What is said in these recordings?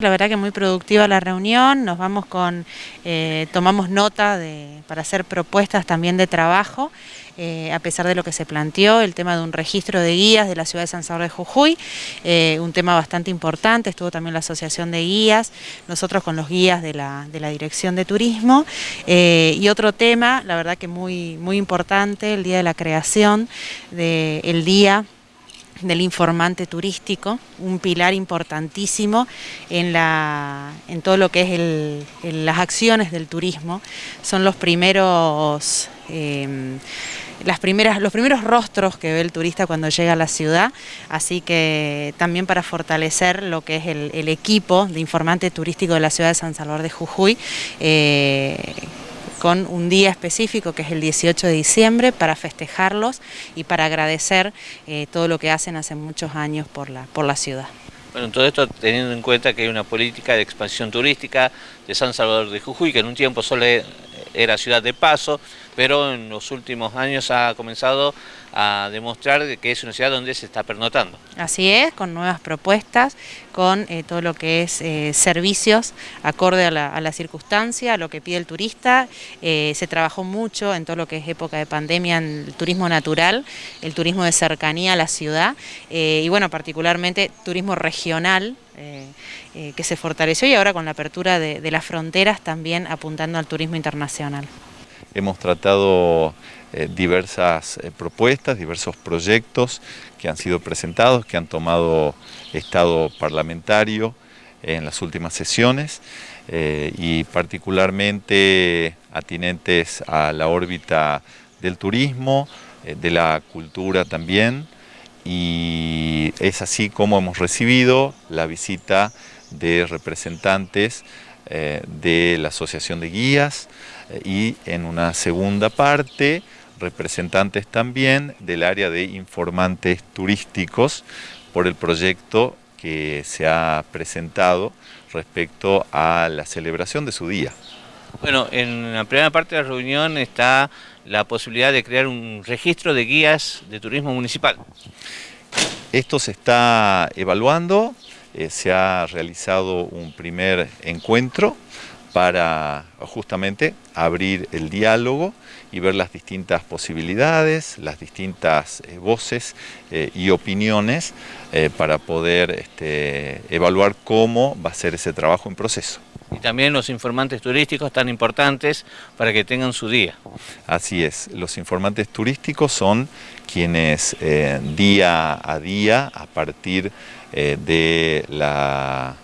La verdad que muy productiva la reunión, nos vamos con, eh, tomamos nota de, para hacer propuestas también de trabajo, eh, a pesar de lo que se planteó, el tema de un registro de guías de la ciudad de San Salvador de Jujuy, eh, un tema bastante importante, estuvo también la asociación de guías, nosotros con los guías de la, de la Dirección de Turismo, y otro tema, la verdad que muy, muy importante, el día de la creación del día del informante turístico, un pilar importantísimo en, la, en todo lo que es el, las acciones del turismo. Son los primeros... Em, las primeras, los primeros rostros que ve el turista cuando llega a la ciudad, así que también para fortalecer lo que es el, equipo de informante turístico de la ciudad de San Salvador de Jujuy, eh, con un día específico que es el 18 de diciembre para festejarlos y para agradecer eh, todo lo que hacen hace muchos años por la, por la ciudad. Bueno, todo esto teniendo en cuenta que hay una política de expansión turística de San Salvador de Jujuy, que en un tiempo solo era ciudad de paso, pero en los últimos años ha comenzado a demostrar que es una ciudad donde se está pernotando. Así es, con nuevas propuestas, con eh, todo lo que es eh, servicios acorde a la, circunstancia, a lo que pide el turista. Eh, se trabajó mucho en todo lo que es época de pandemia en el turismo natural, el turismo de cercanía a la ciudad y bueno, particularmente turismo regional, que se fortaleció y ahora con la apertura de las fronteras también apuntando al turismo internacional. Hemos tratado eh, diversas eh, propuestas, diversos proyectos que han sido presentados, que han tomado estado parlamentario en las últimas sesiones eh, y particularmente atinentes a la órbita del turismo, de la cultura también y es así como hemos recibido la visita de representantes de la Asociación de Guías, y en una segunda parte representantes también del área de informantes turísticos por el proyecto que se ha presentado respecto a la celebración de su día. Bueno, en la primera parte de la reunión está la posibilidad de crear un registro de guías de turismo municipal. Esto se está evaluando, eh, se ha realizado un primer encuentro para justamente abrir el diálogo y ver las distintas posibilidades, las distintas eh, voces eh, y opiniones para poder este, evaluar cómo va a ser ese trabajo en proceso. Y también los informantes turísticos tan importantes para que tengan su día. Así es, los informantes turísticos son quienes día a día, a partir de, la,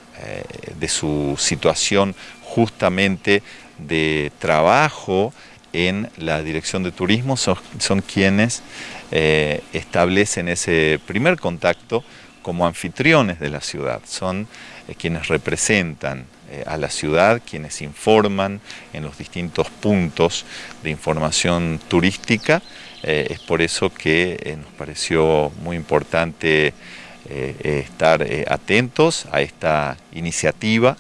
de su situación justamente de trabajo en la dirección de turismo son, quienes eh, establecen ese primer contacto como anfitriones de la ciudad, son eh, quienes representan eh, a la ciudad, quienes informan en los distintos puntos de información turística, es por eso que nos pareció muy importante estar atentos a esta iniciativa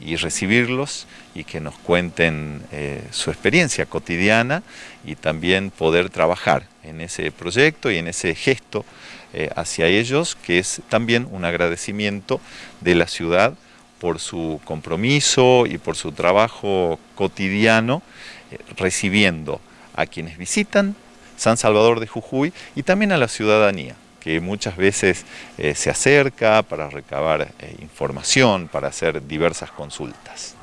y recibirlos y que nos cuenten eh, su experiencia cotidiana y también poder trabajar en ese proyecto y en ese gesto eh, hacia ellos, que es también un agradecimiento de la ciudad por su compromiso y por su trabajo cotidiano, eh, recibiendo a quienes visitan San Salvador de Jujuy y también a la ciudadanía que muchas veces se acerca para recabar información, para hacer diversas consultas.